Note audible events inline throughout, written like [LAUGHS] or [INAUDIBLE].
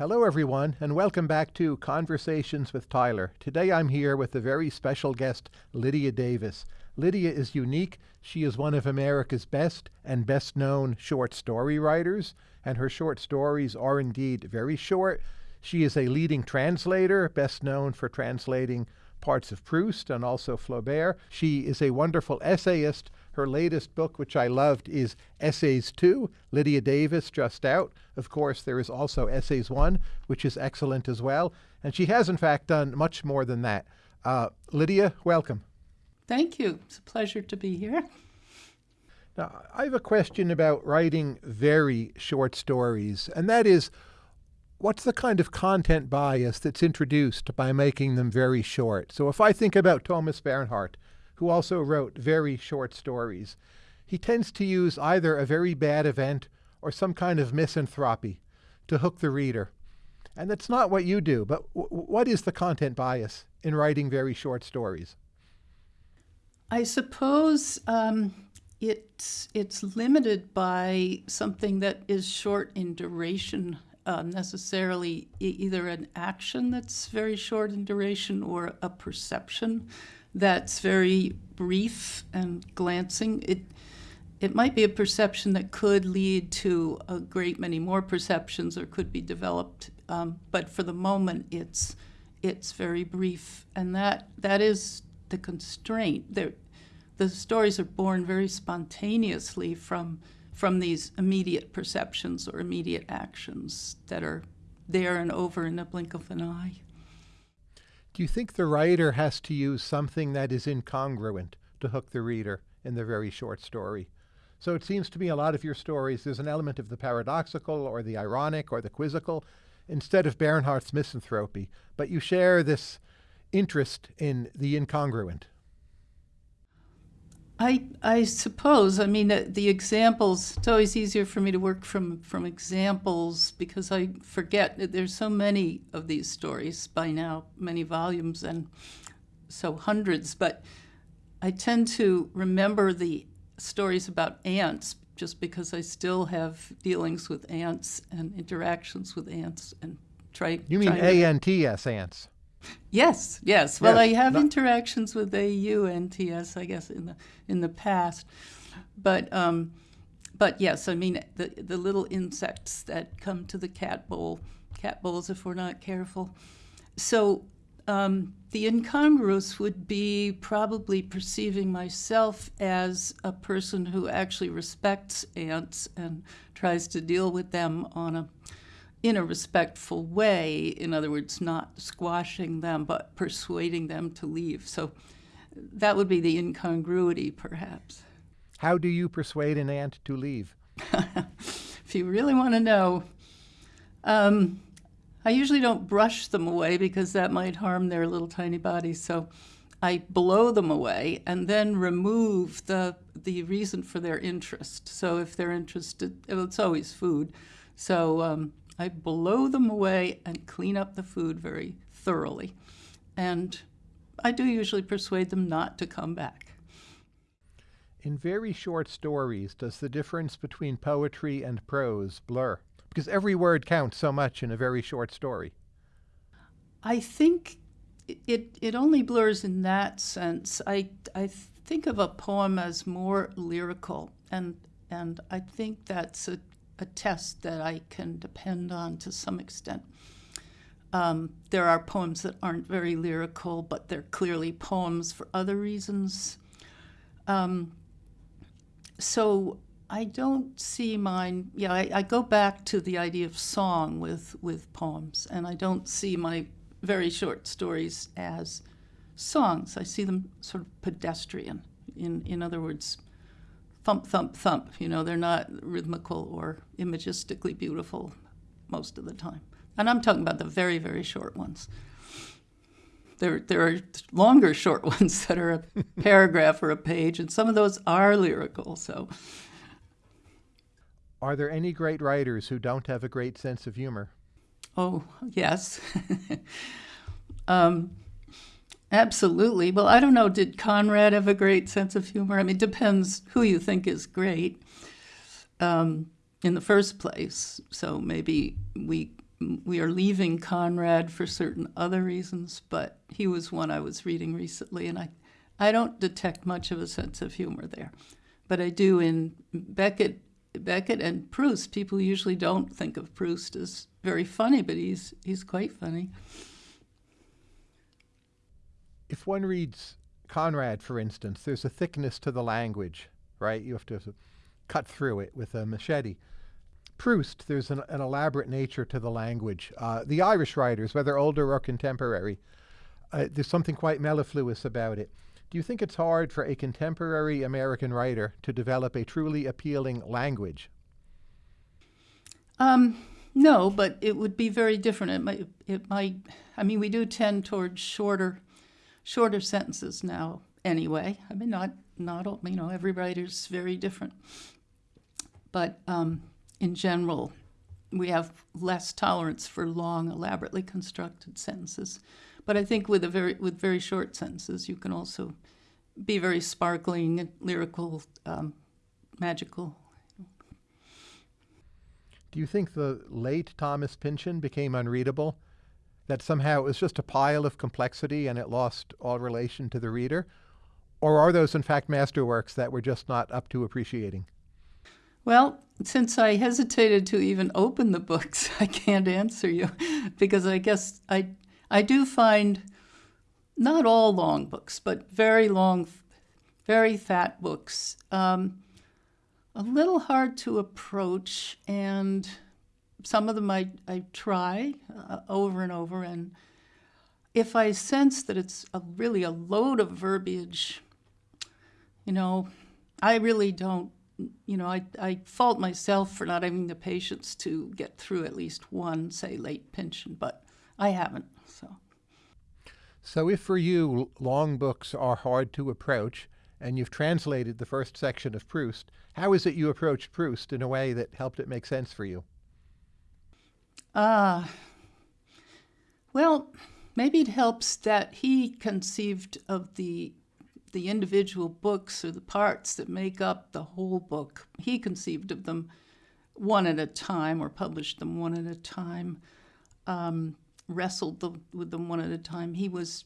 Hello, everyone, and welcome back to Conversations with Tyler. Today I'm here with a very special guest, Lydia Davis. Lydia is unique. She is one of America's best and best known short story writers, and her short stories are indeed very short. She is a leading translator, best known for translating parts of Proust and also Flaubert. She is a wonderful essayist. Her latest book, which I loved, is Essays 2, Lydia Davis, just out. Of course, there is also Essays 1, which is excellent as well. And she has, in fact, done much more than that. Uh, Lydia, welcome. Thank you. It's a pleasure to be here. Now, I have a question about writing very short stories, and that is what's the kind of content bias that's introduced by making them very short? So if I think about Thomas Bernhard, who also wrote very short stories, he tends to use either a very bad event or some kind of misanthropy to hook the reader. And that's not what you do, but what is the content bias in writing very short stories? I suppose um, it's, it's limited by something that is short in duration um, necessarily e either an action that's very short in duration or a perception that's very brief and glancing. It, it might be a perception that could lead to a great many more perceptions or could be developed, um, but for the moment it's, it's very brief. And that, that is the constraint. They're, the stories are born very spontaneously from from these immediate perceptions or immediate actions that are there and over in the blink of an eye. Do you think the writer has to use something that is incongruent to hook the reader in the very short story? So it seems to me a lot of your stories, there's an element of the paradoxical or the ironic or the quizzical instead of Bernhard's misanthropy, but you share this interest in the incongruent. I, I suppose. I mean, uh, the examples, it's always easier for me to work from, from examples because I forget that there's so many of these stories by now, many volumes and so hundreds, but I tend to remember the stories about ants just because I still have dealings with ants and interactions with ants and try. You mean A-N-T-S ants? Yes, yes. Well, yes, I have interactions with AU and TS, I guess, in the in the past, but um, but yes, I mean the the little insects that come to the cat bowl, cat bowls if we're not careful. So um, the incongruous would be probably perceiving myself as a person who actually respects ants and tries to deal with them on a in a respectful way, in other words, not squashing them, but persuading them to leave. So that would be the incongruity, perhaps. How do you persuade an ant to leave? [LAUGHS] if you really want to know, um, I usually don't brush them away because that might harm their little tiny bodies. So I blow them away and then remove the the reason for their interest. So if they're interested, it's always food. So um, I blow them away and clean up the food very thoroughly. And I do usually persuade them not to come back. In very short stories, does the difference between poetry and prose blur? Because every word counts so much in a very short story. I think it, it only blurs in that sense. I, I think of a poem as more lyrical, and, and I think that's a a test that I can depend on to some extent. Um, there are poems that aren't very lyrical, but they're clearly poems for other reasons. Um, so I don't see mine, yeah, I, I, go back to the idea of song with, with poems, and I don't see my very short stories as songs. I see them sort of pedestrian. In, in other words, thump, thump, thump. You know, they're not rhythmical or imagistically beautiful most of the time. And I'm talking about the very, very short ones. There, there are longer short [LAUGHS] ones that are a paragraph or a page, and some of those are lyrical. So, are there any great writers who don't have a great sense of humor? Oh, yes. [LAUGHS] um, Absolutely. Well, I don't know. Did Conrad have a great sense of humor? I mean, it depends who you think is great um, in the first place. So maybe we we are leaving Conrad for certain other reasons, but he was one I was reading recently, and I, I don't detect much of a sense of humor there. But I do in Beckett, Beckett and Proust. People usually don't think of Proust as very funny, but he's, he's quite funny. If one reads Conrad, for instance, there's a thickness to the language, right? You have to cut through it with a machete. Proust, there's an, an elaborate nature to the language. Uh, the Irish writers, whether older or contemporary, uh, there's something quite mellifluous about it. Do you think it's hard for a contemporary American writer to develop a truly appealing language? Um, no, but it would be very different. It might, it might. I mean, we do tend towards shorter, shorter sentences now. Anyway, I mean, not not all, you know every writer's very different, but um, in general, we have less tolerance for long, elaborately constructed sentences. But I think with a very with very short sentences, you can also be very sparkling, lyrical, um, magical. Do you think the late Thomas Pynchon became unreadable? That somehow it was just a pile of complexity and it lost all relation to the reader? Or are those, in fact, masterworks that we're just not up to appreciating? Well, since I hesitated to even open the books, [LAUGHS] I can't answer you because I guess I I do find not all long books, but very long, very fat books, um, a little hard to approach, and some of them I, I try uh, over and over. And if I sense that it's a, really a load of verbiage, you know, I really don't you know, I, I fault myself for not having the patience to get through at least one, say, late Pynchon, but I haven't. So, so if for you long books are hard to approach, and you've translated the first section of Proust, how is it you approached Proust in a way that helped it make sense for you? Ah, uh, well, maybe it helps that he conceived of the the individual books or the parts that make up the whole book. He conceived of them one at a time or published them one at a time, um, wrestled the, with them one at a time. He was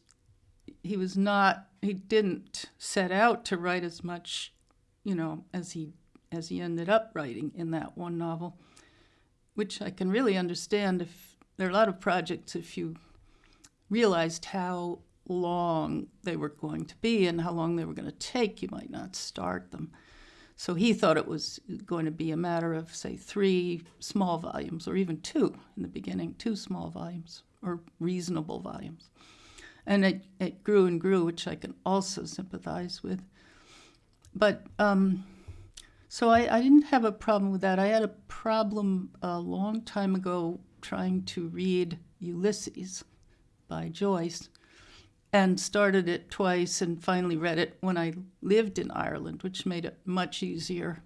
he was not he didn't set out to write as much, you know, as he as he ended up writing in that one novel, which I can really understand if there are a lot of projects if you realized how long they were going to be and how long they were going to take, you might not start them. So he thought it was going to be a matter of, say, three small volumes, or even two in the beginning, two small volumes, or reasonable volumes. And it, it grew and grew, which I can also sympathize with. But um, so I, I didn't have a problem with that. I had a problem a long time ago trying to read Ulysses by Joyce and started it twice and finally read it when I lived in Ireland, which made it much easier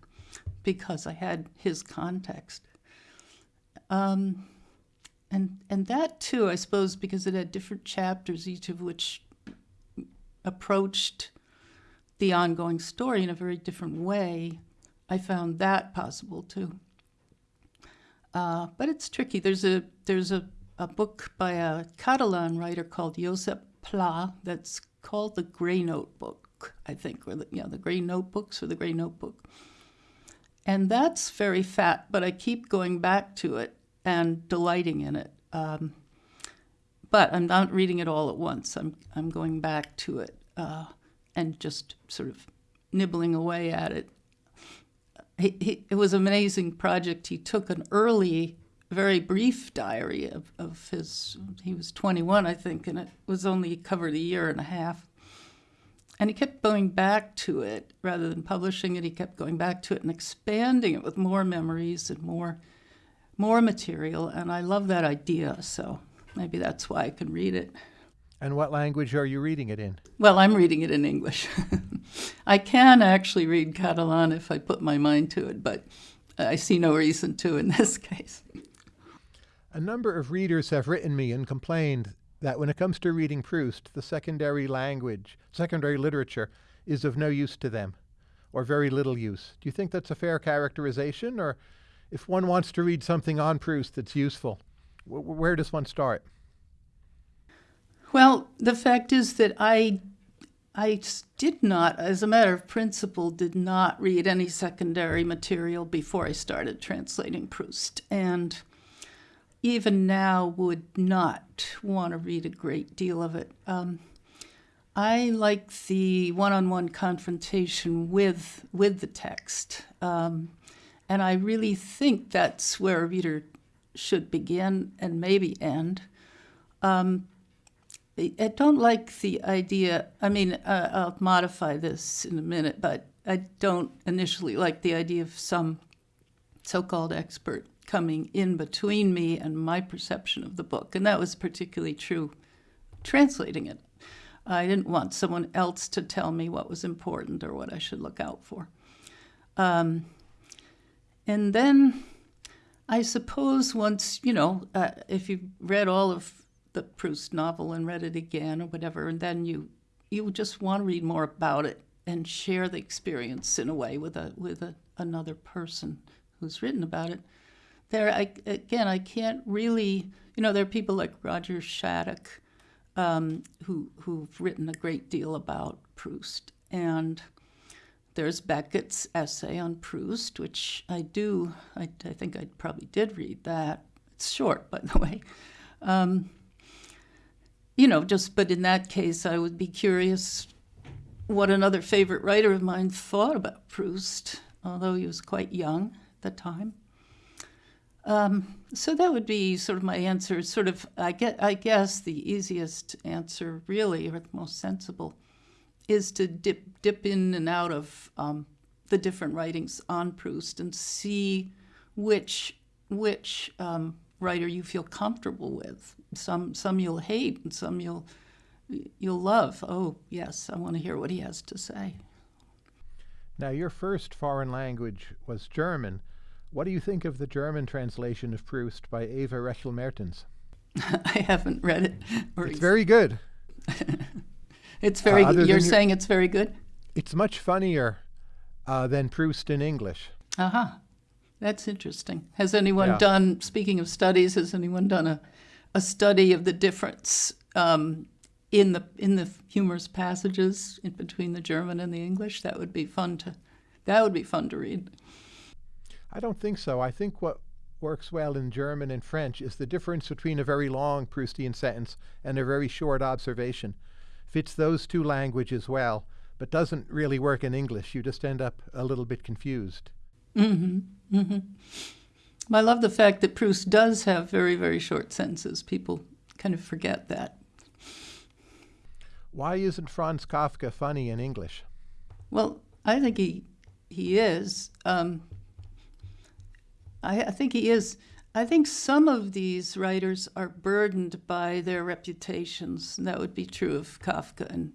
because I had his context. Um, and and that too, I suppose, because it had different chapters, each of which approached the ongoing story in a very different way. I found that possible too. Uh, but it's tricky. There's a there's a, a book by a Catalan writer called Josep Pla that's called the Gray Notebook, I think, or the, yeah, the Gray Notebooks or the Gray Notebook. And that's very fat, but I keep going back to it and delighting in it. Um, but I'm not reading it all at once. I'm, I'm going back to it uh, and just sort of nibbling away at it. It was an amazing project. He took an early very brief diary of, of his, he was 21, I think, and it was only covered a year and a half. And he kept going back to it rather than publishing it. He kept going back to it and expanding it with more memories and more, more material. And I love that idea. So maybe that's why I can read it. And what language are you reading it in? Well, I'm reading it in English. [LAUGHS] I can actually read Catalan if I put my mind to it, but I see no reason to in [LAUGHS] this case. A number of readers have written me and complained that when it comes to reading Proust, the secondary language, secondary literature, is of no use to them, or very little use. Do you think that's a fair characterization? Or if one wants to read something on Proust that's useful, W- where does one start? Well, the fact is that I I did not, as a matter of principle, did not read any secondary material before I started translating Proust. And even now would not want to read a great deal of it. Um, I like the one-on-one confrontation with with the text, um, and I really think that's where a reader should begin and maybe end. Um, I don't like the idea. I mean, uh, I'll modify this in a minute, but I don't initially like the idea of some so-called expert coming in between me and my perception of the book, and that was particularly true translating it. I didn't want someone else to tell me what was important or what I should look out for. Um, and then I suppose once, you know, uh, if you've read all of the Proust novel and read it again or whatever, and then you you just want to read more about it and share the experience in a way with a with a, another person who's written about it. There, I, again, I can't really, you know, there are people like Roger Shattuck um, who who've written a great deal about Proust, and there's Beckett's essay on Proust, which I do, I, I think I probably did read that. It's short, by the way. Um, you know, just, but in that case, I would be curious what another favorite writer of mine thought about Proust, although he was quite young at the time. Um, so that would be sort of my answer. Sort of, I get, I guess the easiest answer, really, or the most sensible, is to dip dip in and out of um, the different writings on Proust and see which which um, writer you feel comfortable with. Some some you'll hate and some you'll you'll love. Oh yes, I want to hear what he has to say. Now, your first foreign language was German. What do you think of the German translation of Proust by Eva Rechel-Mertens? [LAUGHS] I haven't read it. It's very good. [LAUGHS] it's very. Uh. You're your, saying it's very good. It's much funnier uh, than Proust in English. Uh huh. That's interesting. Has anyone Yeah. done? Speaking of studies, has anyone done a, a study of the difference um, in the in the humorous passages in between the German and the English? That would be fun to. That would be fun to read. I don't think so. I think what works well in German and French is the difference between a very long Proustian sentence and a very short observation. Fits those two languages well, but doesn't really work in English. You just end up a little bit confused. Hmm Mm-hmm. I love the fact that Proust does have very very short sentences. People kind of forget that. Why isn't Franz Kafka funny in English? Well, I think he he is. Um, I, I think he is. I think some of these writers are burdened by their reputations. And that would be true of Kafka and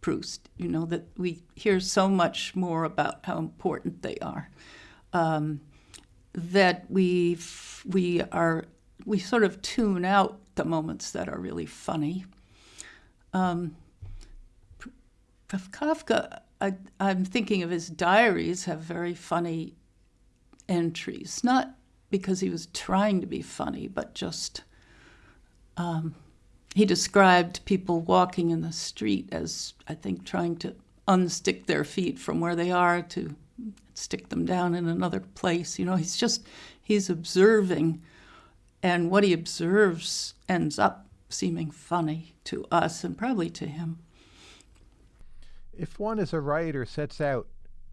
Proust. You know that we hear so much more about how important they are um, that we we are we sort of tune out the moments that are really funny. Um, Kafka, I, I'm thinking of his diaries have very funny entries, not because he was trying to be funny, but just um, he described people walking in the street as, I think, trying to unstick their feet from where they are to stick them down in another place. You know, he's just, he's observing, and what he observes ends up seeming funny to us and probably to him. If one as a writer sets out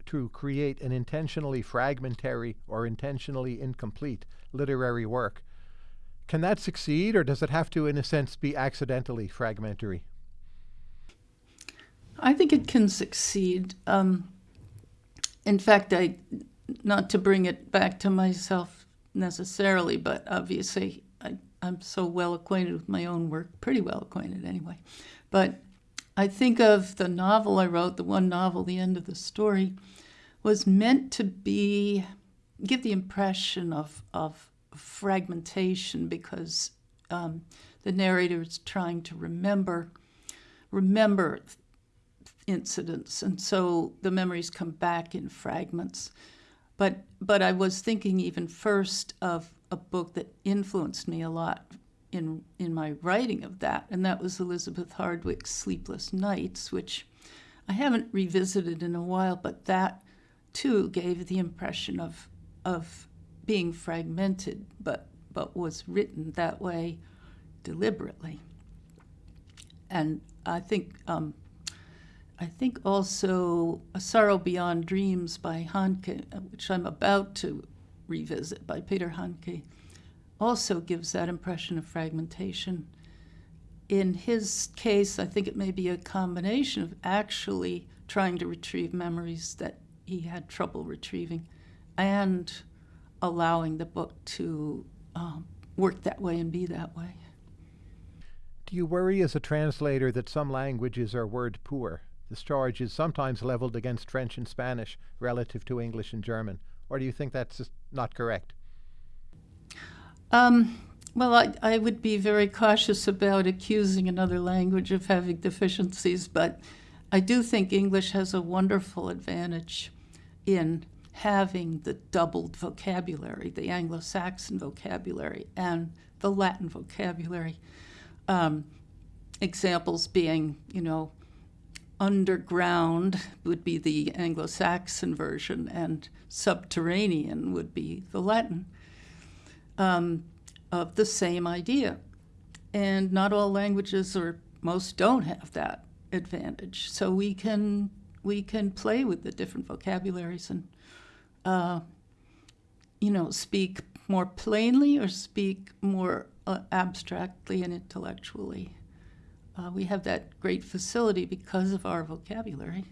to create an intentionally fragmentary or intentionally incomplete literary work, can that succeed or does it have to, in a sense, be accidentally fragmentary? I think it can succeed. Um, in fact, I, not to bring it back to myself necessarily, but obviously I, I'm so well acquainted with my own work, pretty well acquainted anyway. But I think of the novel I wrote, the one novel, The End of the Story, was meant to be, give the impression of, of fragmentation because um, the narrator is trying to remember, remember incidents, and so the memories come back in fragments. But but I was thinking even first of a book that influenced me a lot in in my writing of that, and that was Elizabeth Hardwick's Sleepless Nights, which I haven't revisited in a while, but that too gave the impression of of being fragmented, but but was written that way deliberately. And I think um, I think also A Sorrow Beyond Dreams by Handke, which I'm about to revisit by Peter Handke, also gives that impression of fragmentation. In his case, I think it may be a combination of actually trying to retrieve memories that he had trouble retrieving and allowing the book to um, work that way and be that way. Do you worry as a translator that some languages are word poor? This charge is sometimes leveled against French and Spanish relative to English and German. Or do you think that's just not correct? Um, well, I, I would be very cautious about accusing another language of having deficiencies, but I do think English has a wonderful advantage in having the doubled vocabulary, the Anglo Saxon vocabulary and the Latin vocabulary. Um, examples being, you know, underground would be the Anglo Saxon version, and subterranean would be the Latin um, of the same idea. And not all languages, or most, don't have that advantage. So we can we can play with the different vocabularies and uh, you know speak more plainly or speak more uh, abstractly and intellectually. Uh, we have that great facility because of our vocabulary.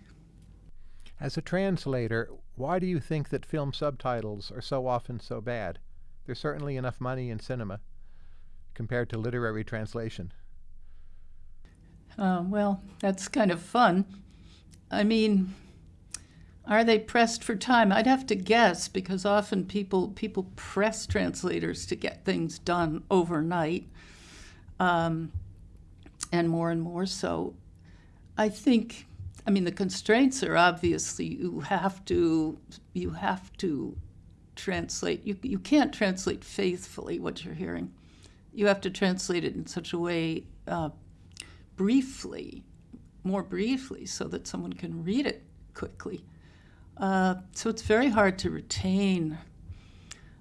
As a translator, why do you think that film subtitles are so often so bad? There's certainly enough money in cinema compared to literary translation. Uh, well, that's kind of fun. I mean, are they pressed for time? I'd have to guess because often people people press translators to get things done overnight, um, and more and more so. I think. I mean, the constraints are obviously you have to you have to translate. You you can't translate faithfully what you're hearing. You have to translate it in such a way, uh, briefly, more briefly, so that someone can read it quickly. Uh, so it's very hard to retain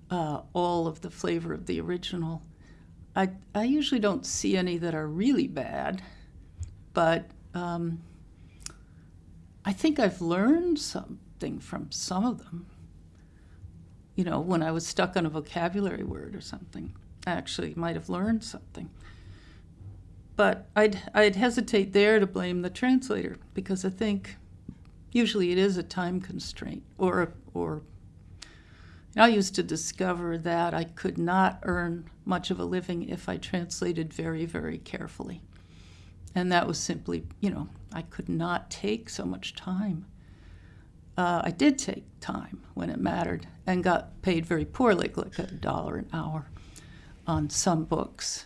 uh, all of the flavor of the original. I, I usually don't see any that are really bad, but um, I think I've learned something from some of them. You know, when I was stuck on a vocabulary word or something, I actually might have learned something. But I'd, I'd hesitate there to blame the translator because I think usually it is a time constraint or or I used to discover that I could not earn much of a living if I translated very, very carefully. And that was simply, you know, I could not take so much time. Uh, I did take time when it mattered and got paid very poorly, like a dollar an hour on some books.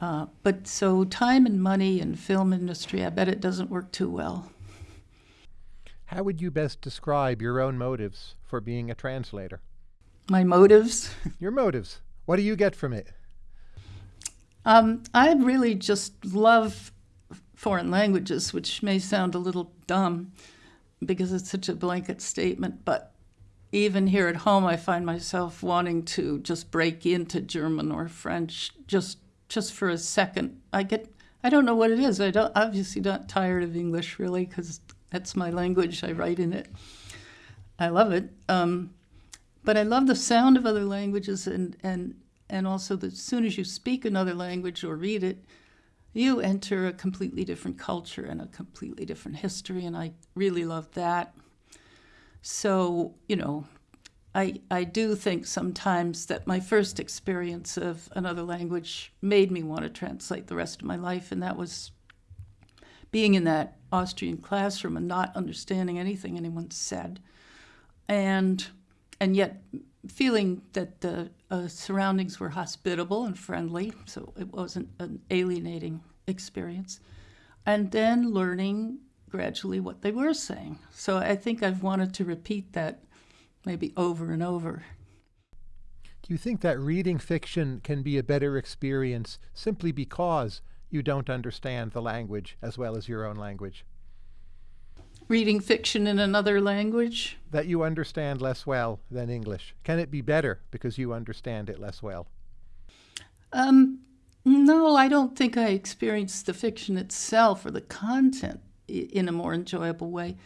Uh, but so time and money in film industry, I bet it doesn't work too well. How would you best describe your own motives for being a translator? My motives? your motives. What do you get from it? Um, I really just love foreign languages, which may sound a little dumb because it's such a blanket statement, but even here at home, I find myself wanting to just break into German or French just just for a second. I get I don't know what it is. I don't obviously not tired of English really because that's my language. I write in it. I love it. Um, but I love the sound of other languages and, and, and also that as soon as you speak another language or read it, you enter a completely different culture and a completely different history. And I really love that. So, you know, I, I do think sometimes that my first experience of another language made me want to translate the rest of my life, and that was being in that Austrian classroom and not understanding anything anyone said, and and yet feeling that the uh, surroundings were hospitable and friendly, so it wasn't an alienating experience, and then learning gradually what they were saying. So I think I've wanted to repeat that maybe over and over. Do you think that reading fiction can be a better experience simply because you don't understand the language as well as your own language? Reading fiction in another language? That you understand less well than English. Can it be better because you understand it less well? Um, no, I don't think I experienced the fiction itself or the content in a more enjoyable way.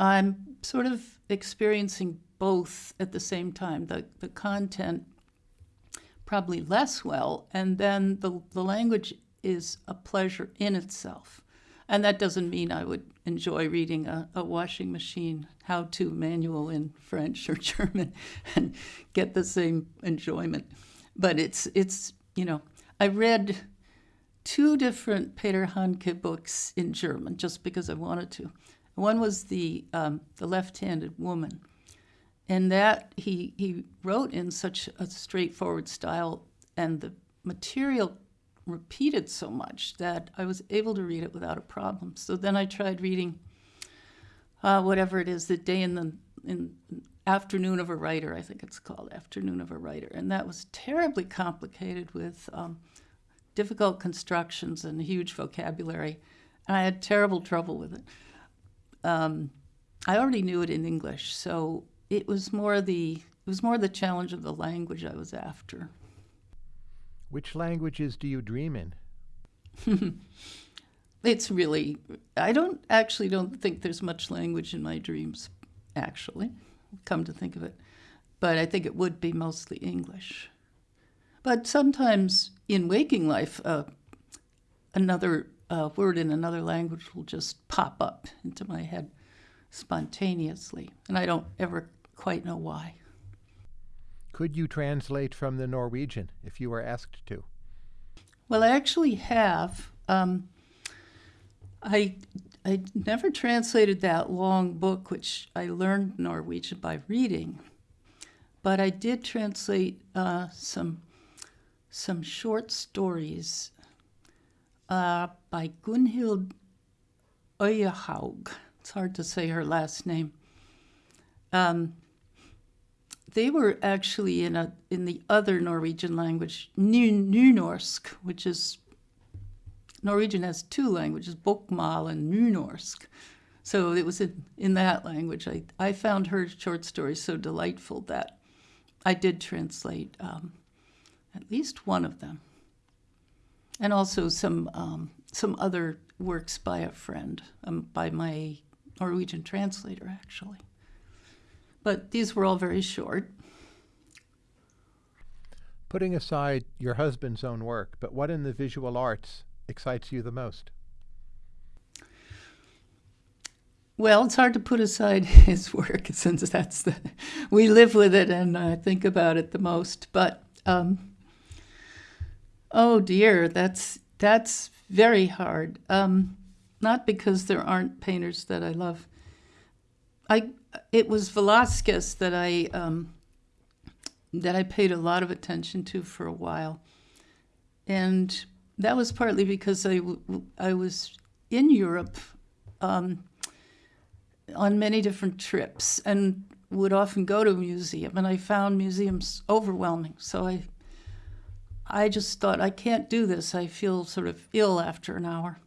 I'm sort of experiencing both at the same time the, the content probably less well, and then the, the language is a pleasure in itself. And that doesn't mean I would enjoy reading a, a washing machine how to manual in French or [LAUGHS] German and get the same enjoyment. But it's, it's you know, I read two different Peter Handke books in German just because I wanted to. One was the um, the left-handed woman, and that he he wrote in such a straightforward style, and the material repeated so much that I was able to read it without a problem. So then I tried reading uh, whatever it is, the day in the in afternoon of a writer, I think it's called afternoon of a writer, and that was terribly complicated with um, difficult constructions and huge vocabulary. And I had terrible trouble with it. Um, I already knew it in English, so it was more the it was more the challenge of the language I was after. Which languages do you dream in? [LAUGHS] it's really I don't actually don't think there's much language in my dreams actually come to think of it but I think it would be mostly English. But sometimes in waking life, uh, another uh, word in another language will just pop up into my head spontaneously, and I don't ever quite know why. Could you translate from the Norwegian if you were asked to? Well, I actually have. Um, I I never translated that long book, which I learned Norwegian by reading, but I did translate uh, some some short stories uh, by Gunhild Øyehaug. It's hard to say her last name. Um, they were actually in a in the other Norwegian language, New Nynorsk, which is Norwegian has two languages, Bokmal and Nynorsk. So it was in, in that language. I, I found her short stories so delightful that I did translate um, at least one of them. And also some, um, some other works by a friend, um, by my Norwegian translator, actually. But these were all very short. Putting aside your husband's own work, but what in the visual arts excites you the most? Well, it's hard to put aside [LAUGHS] his work since that's the we live with it and I think about it the most. But um, Oh dear, that's that's very hard. Um, not because there aren't painters that I love. I it was Velasquez that I um, that I paid a lot of attention to for a while, and that was partly because I I was in Europe um, on many different trips and would often go to a museum, and I found museums overwhelming. So I I just thought, I can't do this. I feel sort of ill after an hour.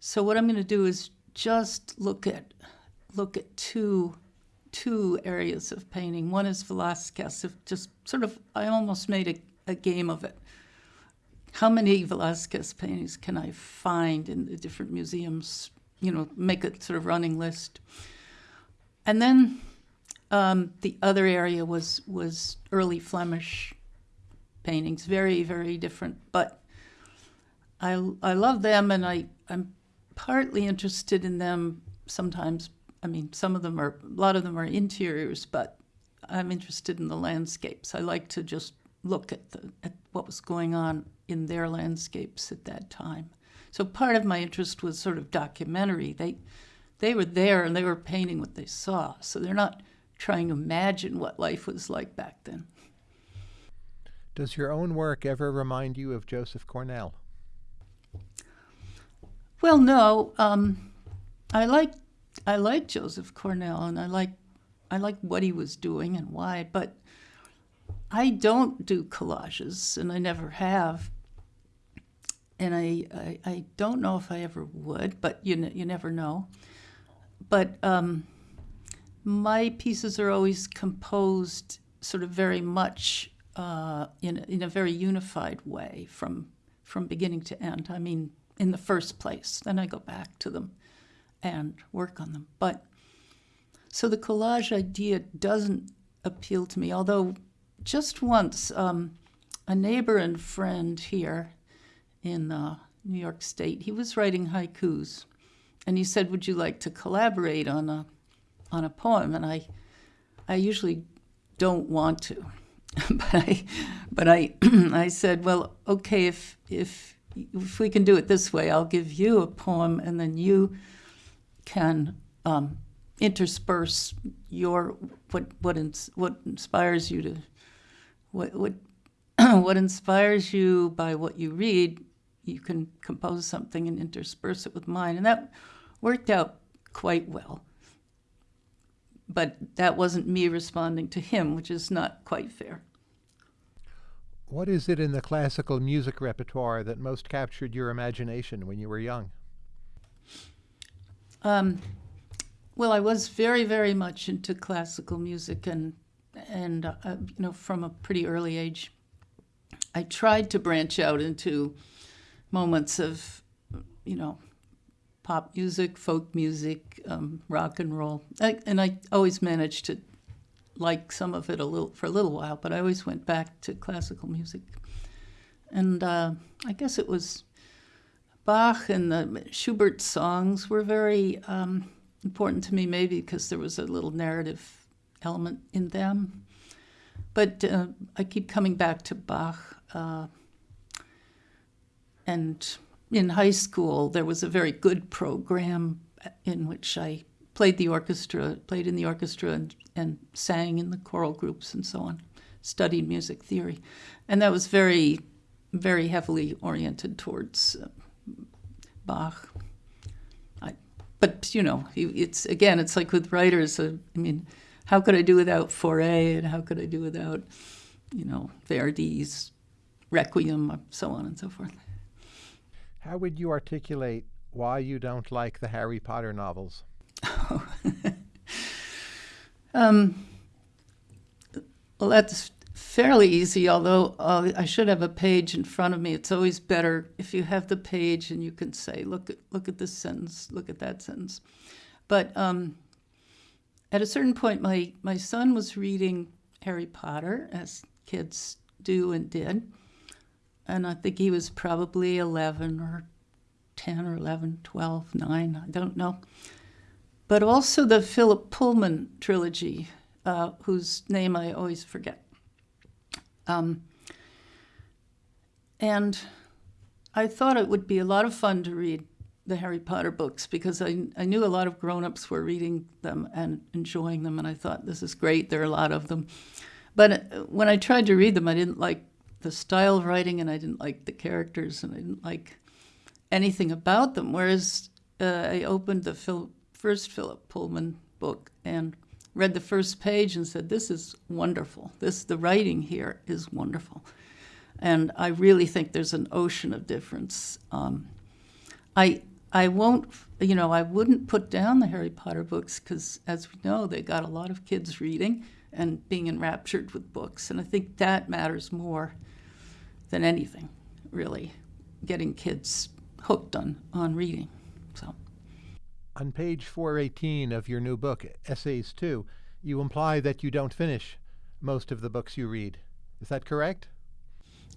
So what I'm going to do is just look at look at two two areas of painting. One is Velázquez. Just sort of, I almost made a, a game of it. How many Velázquez paintings can I find in the different museums? You know, make a sort of running list. And then um, the other area was was early Flemish paintings, very, very different. But I, I love them, and I, I'm partly interested in them sometimes. I mean, some of them are, a lot of them are interiors, but I'm interested in the landscapes. I like to just look at, the, at what was going on in their landscapes at that time. So part of my interest was sort of documentary. They, they were there and they were painting what they saw. So they're not trying to imagine what life was like back then. Does your own work ever remind you of Joseph Cornell? Well, no. Um, I like I like Joseph Cornell, and I like I like what he was doing and why. But I don't do collages, and I never have. And I, I, I don't know if I ever would, but you, you never know. But um, my pieces are always composed sort of very much uh, in, in a very unified way from, from beginning to end. I mean, in the first place. Then I go back to them and work on them. But so the collage idea doesn't appeal to me, although just once um, a neighbor and friend here in uh, New York State, he was writing haikus, and he said, "Would you like to collaborate on a on a poem?" And I, I usually don't want to, [LAUGHS] but I, but I, [CLEARS THROAT] I said, "Well, okay, if if if we can do it this way, I'll give you a poem, and then you can." Um, intersperse your what what ins, what inspires you to what what [CLEARS THROAT] what inspires you by what you read you can compose something and intersperse it with mine and that worked out quite well but that wasn't me responding to him which is not quite fair What is it in the classical music repertoire that most captured your imagination when you were young? Um, well, I was very, very much into classical music, and and uh, you know from a pretty early age. I tried to branch out into moments of, you know, pop music, folk music, um, rock and roll, I, and I always managed to like some of it a little for a little while. But I always went back to classical music, and uh, I guess it was Bach and the Schubert songs were very. Um, important to me, maybe because there was a little narrative element in them. But uh, I keep coming back to Bach. Uh, and in high school, there was a very good program in which I played the orchestra, played in the orchestra, and, and sang in the choral groups and so on, studied music theory. And that was very, very heavily oriented towards uh, Bach but you know, it's again, it's like with writers. Uh, I mean, how could I do without Fauré, and how could I do without, you know, Verdi's Requiem, so on and so forth. How would you articulate why you don't like the Harry Potter novels? [LAUGHS] um, well, that's fairly easy, although uh, I should have a page in front of me. It's always better if you have the page and you can say, look at, look at this sentence, look at that sentence. But um, at a certain point, my, my son was reading Harry Potter, as kids do and did. And I think he was probably 11 or 10 or 11, 12, 9, I don't know. But also the Philip Pullman trilogy, uh, whose name I always forget. Um, and I thought it would be a lot of fun to read the Harry Potter books because I, I knew a lot of grown-ups were reading them and enjoying them, and I thought this is great. There are a lot of them, but uh, when I tried to read them, I didn't like the style of writing, and I didn't like the characters, and I didn't like anything about them. Whereas uh, I opened the Phil, first Philip Pullman book and read the first page and said, "This is wonderful. This the writing here is wonderful," and I really think there's an ocean of difference. Um, I I won't, you know, I wouldn't put down the Harry Potter books because, as we know, they got a lot of kids reading and being enraptured with books, and I think that matters more than anything, really, getting kids hooked on on reading. On page 418 of your new book, Essays 2, you imply that you don't finish most of the books you read. Is that correct?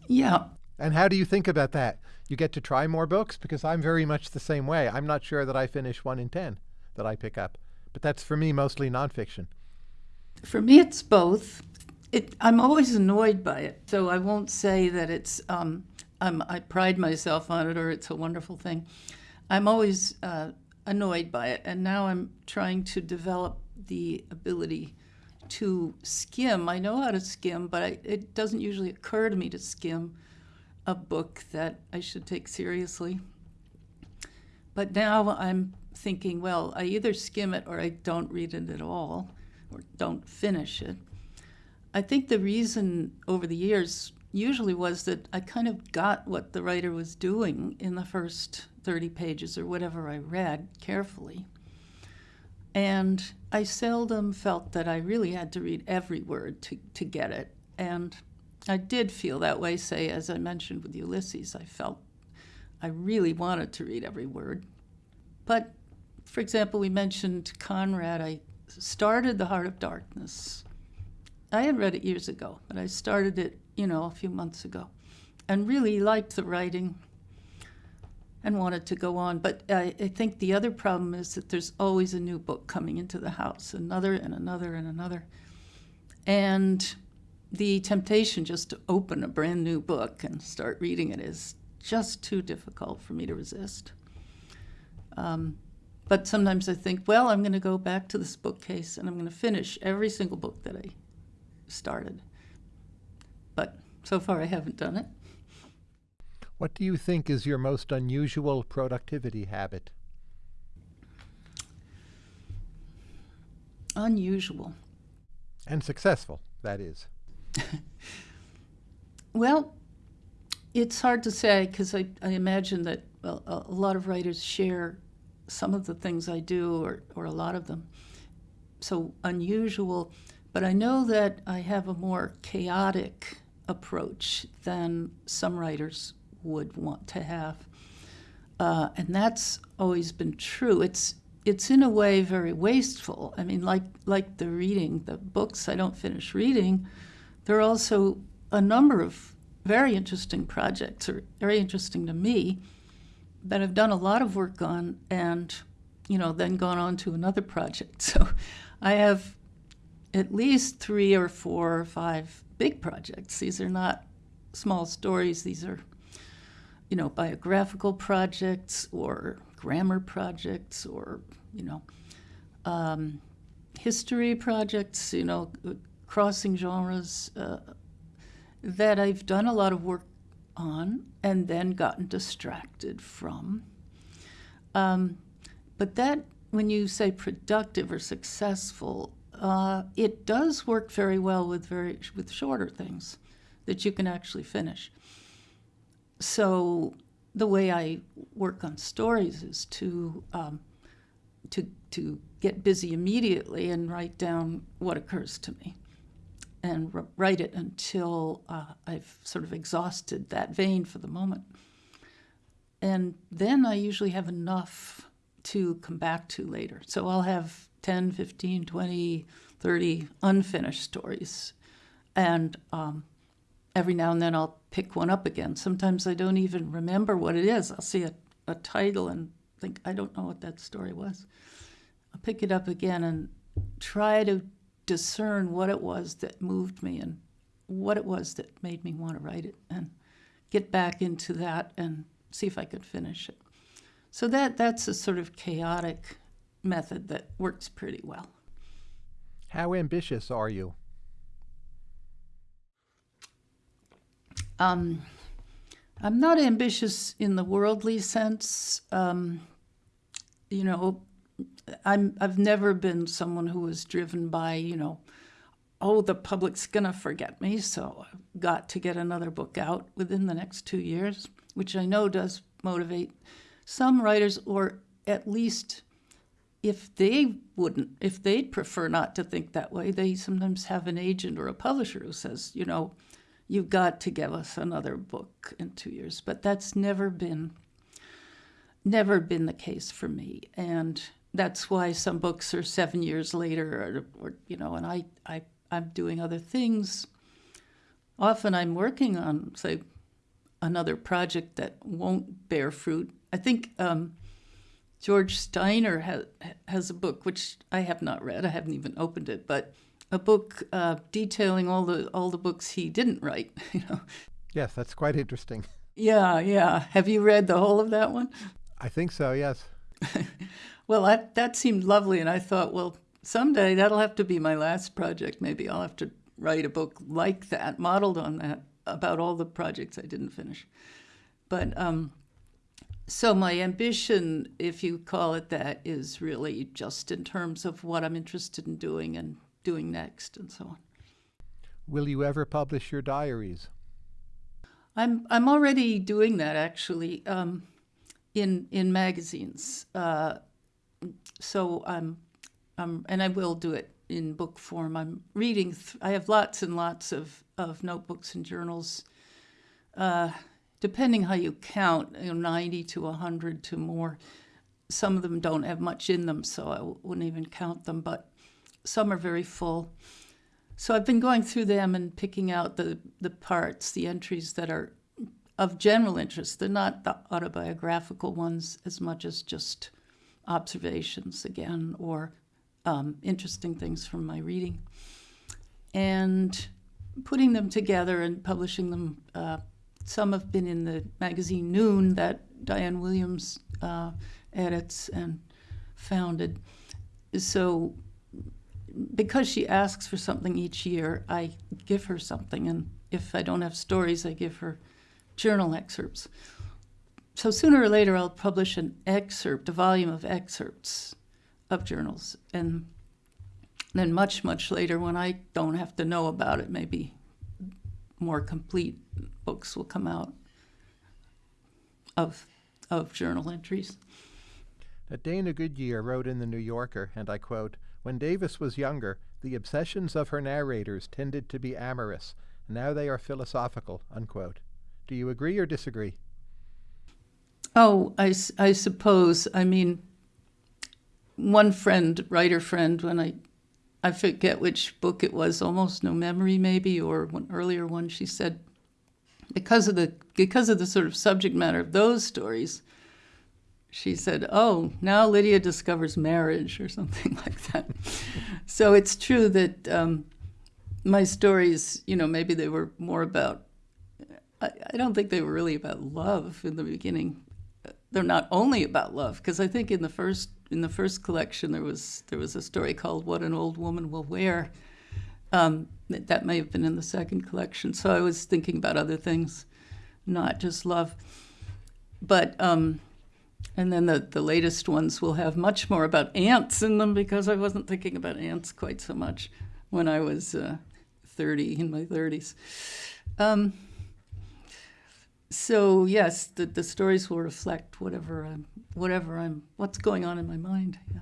Yeah. And how do you think about that? You get to try more books? Because I'm very much the same way. I'm not sure that I finish one in 10 that I pick up. But that's for me mostly nonfiction. For me, it's both. It, I'm always annoyed by it, so I won't say that it's. Um, i pride myself on it or it's a wonderful thing. I'm always uh, annoyed by it. And now I'm trying to develop the ability to skim. I know how to skim, but I, it doesn't usually occur to me to skim a book that I should take seriously. But now I'm thinking, well, I either skim it or I don't read it at all, or don't finish it. I think the reason over the years usually was that I kind of got what the writer was doing in the first 30 pages or whatever I read carefully. And I seldom felt that I really had to read every word to, to get it. And I did feel that way, say, as I mentioned with Ulysses. I felt I really wanted to read every word. But, for example, we mentioned Conrad. I started The Heart of Darkness. I had read it years ago, but I started it, you know, a few months ago and really liked the writing and wanted to go on. But I, I, think the other problem is that there's always a new book coming into the house, another and another and another. And the temptation just to open a brand new book and start reading it is just too difficult for me to resist. Um, but sometimes I think, well, I'm going to go back to this bookcase and I'm going to finish every single book that I started. But so far I haven't done it. What do you think is your most unusual productivity habit? Unusual. And successful, that is. [LAUGHS] well, it's hard to say because I, I imagine that well, a lot of writers share some of the things I do or, or a lot of them. So unusual, but I know that I have a more chaotic approach than some writers would want to have. Uh, and that's always been true. It's it's in a way very wasteful. I mean, like like the reading, the books I don't finish reading, there are also a number of very interesting projects, or very interesting to me, that I've done a lot of work on, and you know, then gone on to another project. [LAUGHS] So, I have at least three or four or five big projects. These are not small stories. These are you know, biographical projects or grammar projects or, you know, um, history projects, you know, crossing genres uh, that I've done a lot of work on and then gotten distracted from. Um, but that, when you say productive or successful, uh, it does work very well with very with shorter things that you can actually finish so the way I work on stories is to um, to to get busy immediately and write down what occurs to me, and write it until uh, I've sort of exhausted that vein for the moment. And then I usually have enough to come back to later. So I'll have 10, 15, 20, 30 unfinished stories. And um, every now and then I'll pick one up again. Sometimes I don't even remember what it is. I'll see a, a title and think, I don't know what that story was. I'll pick it up again and try to discern what it was that moved me and what it was that made me want to write it and get back into that and see if I could finish it. So that that's a sort of chaotic method that works pretty well. How ambitious are you? Um, I'm not ambitious in the worldly sense. Um, you know, I'm I've never been someone who was driven by you know, oh the public's gonna forget me, so I've got to get another book out within the next two years, which I know does motivate some writers, or at least if they wouldn't, if they'd prefer not to think that way, they sometimes have an agent or a publisher who says, you know, you've got to give us another book in two years. But that's never been never been the case for me. And that's why some books are seven years later or, or you know, and I, I I'm doing other things. Often I'm working on, say, another project that won't bear fruit. I think um, George Steiner has, has a book which I have not read. I haven't even opened it, but a book uh, detailing all the all the books he didn't write. [LAUGHS] You know. Yes, that's quite interesting. Yeah, yeah. Have you read the whole of that one? I think so. Yes. [LAUGHS] well, that that seemed lovely, and I thought, well, someday that'll have to be my last project. Maybe I'll have to write a book like that, modeled on that, about all the projects I didn't finish. But um, so my ambition, if you call it that, is really just in terms of what I'm interested in doing and doing next and so on. Will you ever publish your diaries? I'm I'm already doing that actually um, in in magazines. Uh, so I'm, I'm and I will do it in book form. I'm reading. Th- I have lots and lots of of notebooks and journals. Uh, depending how you count, you know, 90 to 100 to more. Some of them don't have much in them, so I wouldn't even count them, but some are very full. So I've been going through them and picking out the, the parts, the entries that are of general interest. They're not the autobiographical ones as much as just observations again or um, interesting things from my reading. And putting them together and publishing them. Uh, some have been in the magazine Noon that Diane Williams uh, edits and founded. So because she asks for something each year, I give her something. And if I don't have stories, I give her journal excerpts. So sooner or later, I'll publish an excerpt, a volume of excerpts of journals. And then much, much later, when I don't have to know about it, maybe more complete books will come out of, of journal entries. Dana Goodyear wrote in The New Yorker, and I quote, When Davis was younger, the obsessions of her narrators tended to be amorous. Now they are philosophical, unquote. Do you agree or disagree? Oh, I, I suppose. I mean, one friend, writer friend, when I, I forget which book it was, almost no memory maybe, or one earlier one, she said, because of the because of the sort of subject matter of those stories, she said, "Oh, now Lydia discovers marriage or something [LAUGHS] like that." so it's true that um, my stories, you know, maybe they were more about. I, I don't think they were really about love in the beginning. They're not only about love, because I think in the first in the first collection there was there was a story called "What an Old Woman Will Wear." Um, that may have been in the second collection. So I was thinking about other things, not just love. But um, and then the, the latest ones will have much more about ants in them because I wasn't thinking about ants quite so much when I was uh, 30 in my 30s. Um, so yes, the, the stories will reflect whatever I'm, whatever I'm, what's going on in my mind. Yeah.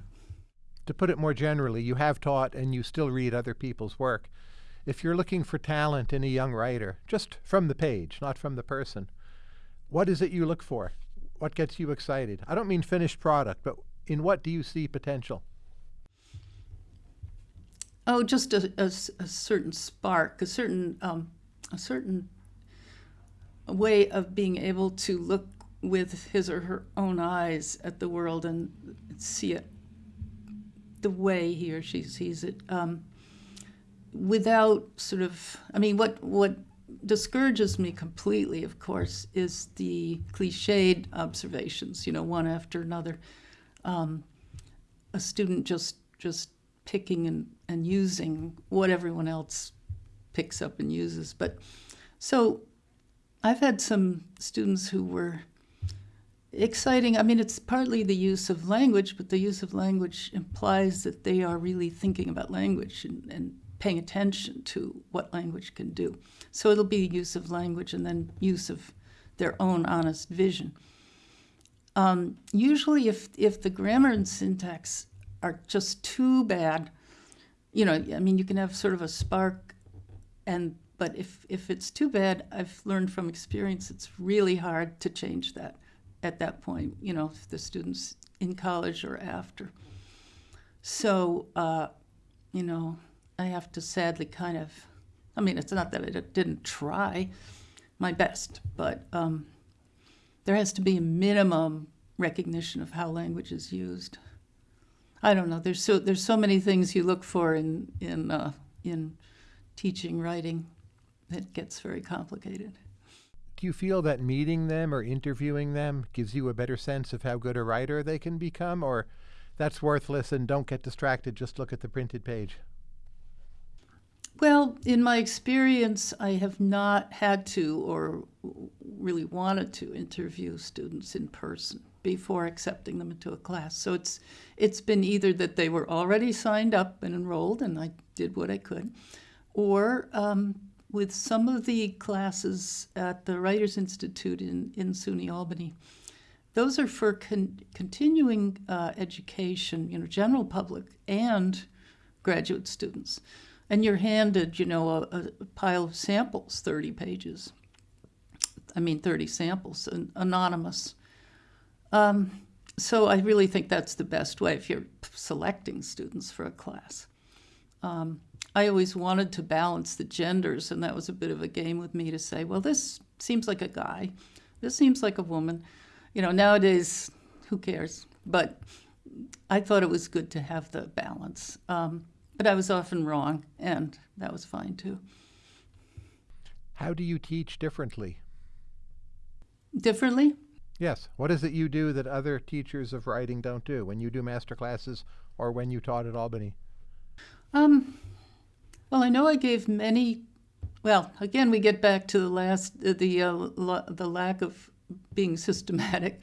To put it more generally, you have taught and you still read other people's work. If you're looking for talent in a young writer, just from the page, not from the person, what is it you look for? What gets you excited? I don't mean finished product, but in what do you see potential? Oh, just a, a, a certain spark, a certain um, a certain way of being able to look with his or her own eyes at the world and see it the way he or she sees it, um, without sort of. I mean, what what discourages me completely, of course, is the cliched observations. You know, one after another. Um, a student just just picking and, and using what everyone else picks up and uses. But so I've had some students who were exciting. I mean, it's partly the use of language, but the use of language implies that they are really thinking about language and, and paying attention to what language can do. So it'll be use of language and then use of their own honest vision. Um, usually, if, if the grammar and syntax are just too bad. You know, I mean, you can have sort of a spark, and but if if it's too bad, I've learned from experience, it's really hard to change that at that point. You know, if the students in college or after. So, uh, you know, I have to sadly kind of. I mean, it's not that I didn't try my best, but um, there has to be a minimum recognition of how language is used. I don't know. There's so there's so many things you look for in in uh, in teaching writing that gets very complicated. Do you feel that meeting them or interviewing them gives you a better sense of how good a writer they can become, or that's worthless and don't get distracted, just look at the printed page? Well, in my experience, I have not had to or really wanted to interview students in person before accepting them into a class. So it's it's been either that they were already signed up and enrolled, and I did what I could, or um, with some of the classes at the Writers Institute in, in SUNY Albany. Those are for con- continuing uh, education, you know, general public and graduate students. And you're handed, you know, a, a pile of samples, 30 pages. I mean, 30 samples, an, anonymous. Um, so I really think that's the best way if you're selecting students for a class. Um, I always wanted to balance the genders, and that was a bit of a game with me to say, well, this seems like a guy, this seems like a woman. You know, nowadays, who cares? But I thought it was good to have the balance. Um, but I was often wrong, and that was fine too. How do you teach differently? Differently? Yes. What is it you do that other teachers of writing don't do when you do master classes or when you taught at Albany? Um, well, I know I gave many. Well, again, we get back to the last uh, the uh, la- the lack of being [LAUGHS] systematic.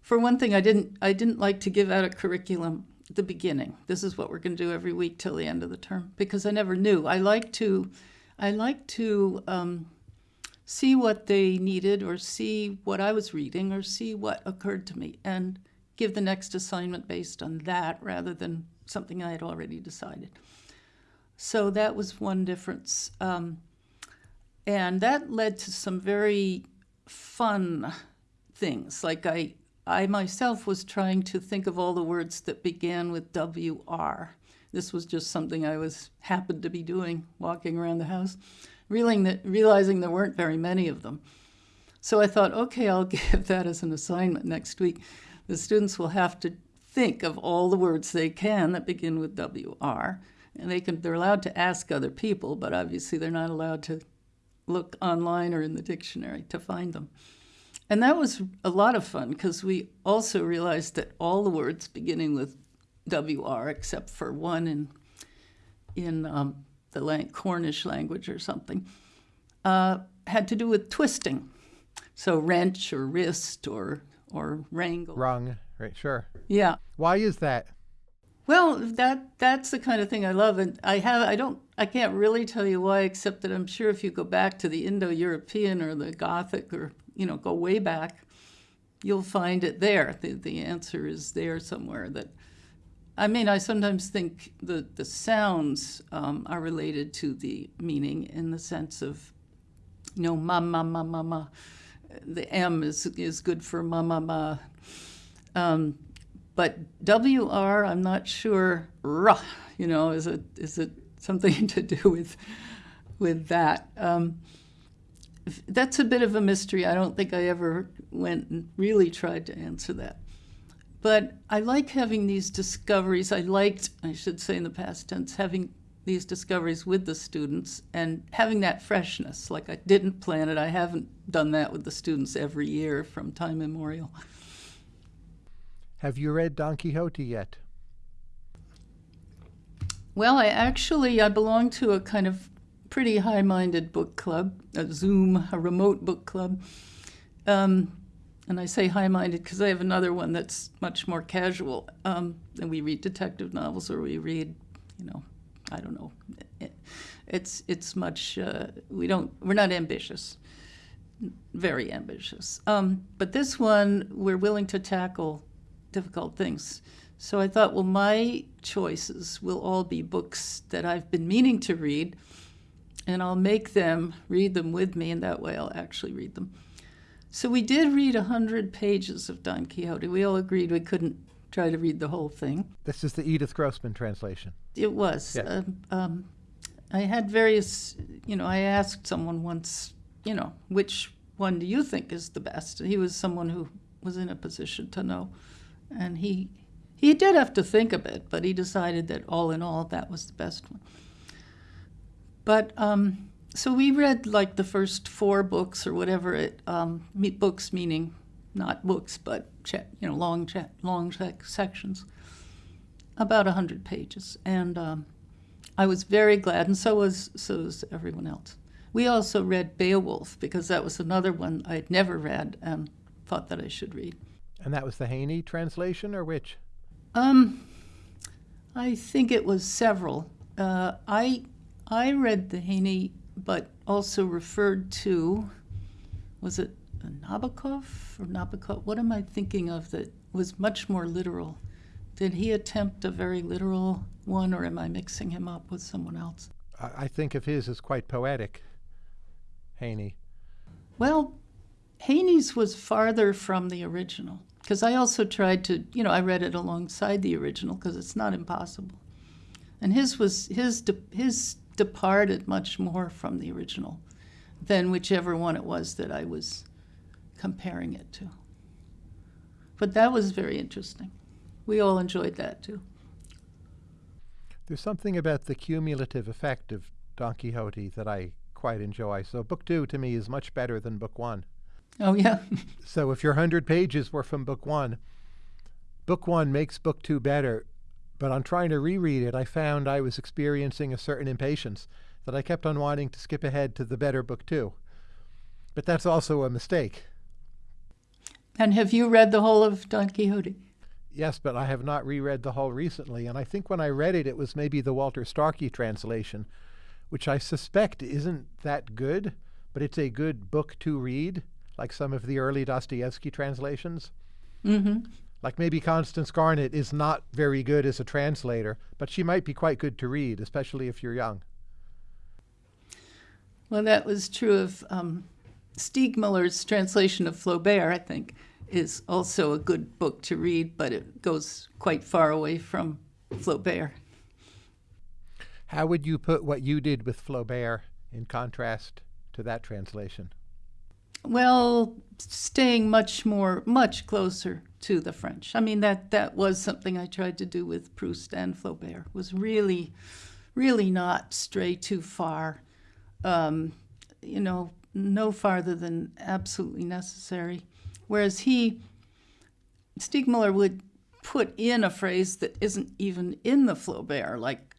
For one thing, I didn't I didn't like to give out a curriculum the beginning. This is what we're going to do every week till the end of the term because I never knew. I like to I like to um, see what they needed or see what I was reading or see what occurred to me and give the next assignment based on that rather than something I had already decided. So that was one difference. Um, and that led to some very fun things. Like I, I myself was trying to think of all the words that began with WR. This was just something I was happened to be doing, walking around the house, realizing that, realizing there weren't very many of them. So I thought, okay, I'll [LAUGHS] give that as an assignment next week. The students will have to think of all the words they can that begin with WR and they can they're allowed to ask other people, but obviously they're not allowed to look online or in the dictionary to find them. And that was a lot of fun because we also realized that all the words beginning with WR, except for one in in um, the lang- Cornish language or something, uh, had to do with twisting. So wrench or wrist or or wrangle. Wrong. Right. Sure. Yeah. Why is that? Well, that that's the kind of thing I love, and I have I don't I can't really tell you why, except that I'm sure if you go back to the Indo-European or the Gothic or you know go way back, you'll find it there. The the answer is there somewhere. That I mean, I sometimes think the the sounds um, are related to the meaning in the sense of, you know, ma ma ma ma. The M is is good for ma ma ma. Um, but WR, I'm not sure. Ruh, you know, is it is it something [LAUGHS] to do with with that? Um, that's a bit of a mystery. I don't think I ever went and really tried to answer that. But I like having these discoveries. I liked, I should say in the past tense, having these discoveries with the students and having that freshness. Like I didn't plan it. I haven't done that with the students every year from time immemorial. Have you read Don Quixote yet? Well, I actually I belong to a kind of pretty high-minded book club, a Zoom, a remote book club. Um, and I say high-minded because I have another one that's much more casual. Um, and we read detective novels, or we read, you know, I don't know. It, it's it's much. Uh, we don't. We're not ambitious. Very ambitious. Um, but this one, we're willing to tackle difficult things. So I thought, well, my choices will all be books that I've been meaning to read, and I'll make them read them with me, and that way I'll actually read them. So we did read 100 pages of Don Quixote. We all agreed we couldn't try to read the whole thing. This is the Edith Grossman translation. It was. Yeah. Um, um, I had various, you know, I asked someone once, you know, which one do you think is the best? He was someone who was in a position to know. And he he did have to think a bit, but he decided that all in all, that was the best one. But um, so we read like the first four books or whatever it um, books meaning not books but you know long long sec- sections, about a hundred pages, and um, I was very glad, and so was so was everyone else. We also read Beowulf because that was another one I'd never read and thought that I should read. And that was the Heaney translation, or which? Um, I think it was several. Uh, I I read the Heaney, but also referred to, was it Nabokov or Nabokov? What am I thinking of that was much more literal? Did he attempt a very literal one, or am I mixing him up with someone else? I, I think of his as quite poetic, Heaney. Well, Heaney's was farther from the original because I also tried to, you know, I read it alongside the original because it's not impossible. And his was his his departed much more from the original than whichever one it was that I was comparing it to. But that was very interesting. We all enjoyed that too. There's something about the cumulative effect of Don Quixote that I quite enjoy. So book two to me is much better than book one. Oh yeah. so if your hundred pages were from book one, book one makes book two better. But on trying to reread it, I found I was experiencing a certain impatience that I kept on wanting to skip ahead to the better book too. But that's also a mistake. And have you read the whole of Don Quixote? Yes, but I have not reread the whole recently, and I think when I read it, it was maybe the Walter Starkie translation, which I suspect isn't that good, but it's a good book to read, like some of the early Dostoevsky translations. Mm-hmm. Like maybe Constance Garnett is not very good as a translator, but she might be quite good to read, especially if you're young. Well, that was true of um, Steegmüller's translation of Flaubert, I think, is also a good book to read, but it goes quite far away from Flaubert. How would you put what you did with Flaubert in contrast to that translation? Well, staying much more, much closer to the French. I mean, that, that was something I tried to do with Proust and Flaubert, was really, really not stray too far. Um, you know, no farther than absolutely necessary. Whereas he, Steegmüller would put in a phrase that isn't even in the Flaubert, like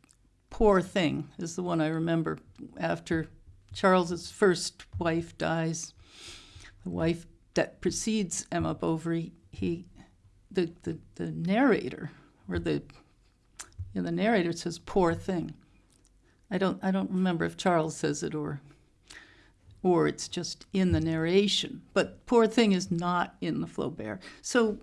poor thing is the one I remember after Charles's first wife dies. The wife that precedes Emma Bovary, he, the, the, the narrator, or the, you know, the narrator says poor thing. I don't, I don't remember if Charles says it or or it's just in the narration. But Poor Thing is not in the Flaubert. So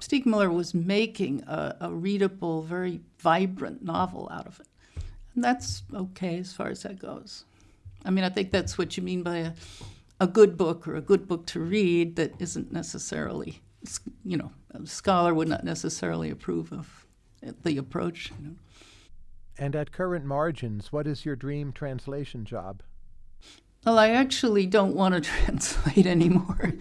Steegmüller was making a, a, readable, very vibrant novel out of it. And that's okay as far as that goes. I mean, I think that's what you mean by a, a good book or a good book to read that isn't necessarily, you know, a scholar would not necessarily approve of the approach. You know. And at current margins, what is your dream translation job? Well, I actually don't want to [LAUGHS] translate anymore.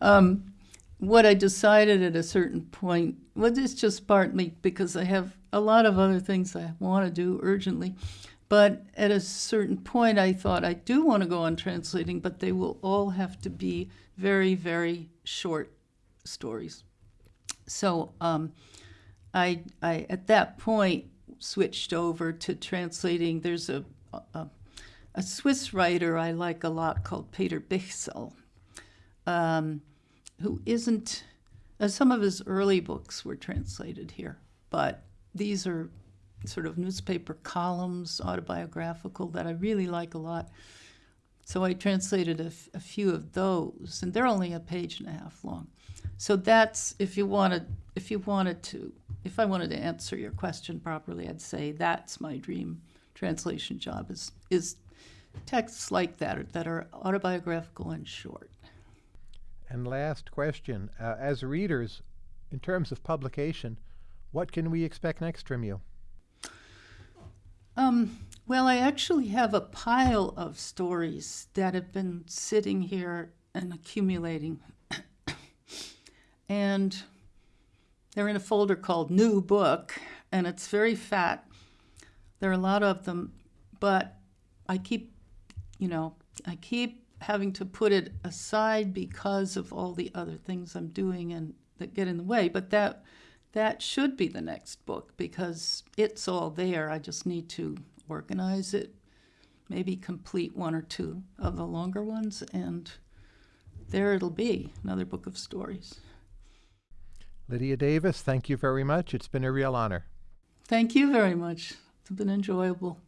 um, what I decided at a certain point, well, it's just partly because I have a lot of other things I want to do urgently. But at a certain point, I thought I do want to go on translating, but they will all have to be very, very short stories. So um, I, I, at that point, switched over to translating. There's a, a a Swiss writer I like a lot called Peter Bichsel, um, who isn't, uh, some of his early books were translated here, but these are sort of newspaper columns, autobiographical, that I really like a lot. So I translated a, few of those, and they're only a page and a half long. So that's if you wanted, if you wanted to, if I wanted to answer your question properly, I'd say that's my dream translation job is is texts like that that are autobiographical and short. And last question uh, as readers, in terms of publication, what can we expect next from you? Um, well, I actually have a pile of stories that have been sitting here and accumulating. And they're in a folder called New Book, and it's very fat. There are a lot of them, but I keep you know, I keep having to put it aside because of all the other things I'm doing and that get in the way. But that that should be the next book because it's all there. I just need to organize it, maybe complete one or two of the longer ones, and there it'll be another book of stories. Lydia Davis, thank you very much. It's been a real honor. Thank you very much. It's been enjoyable.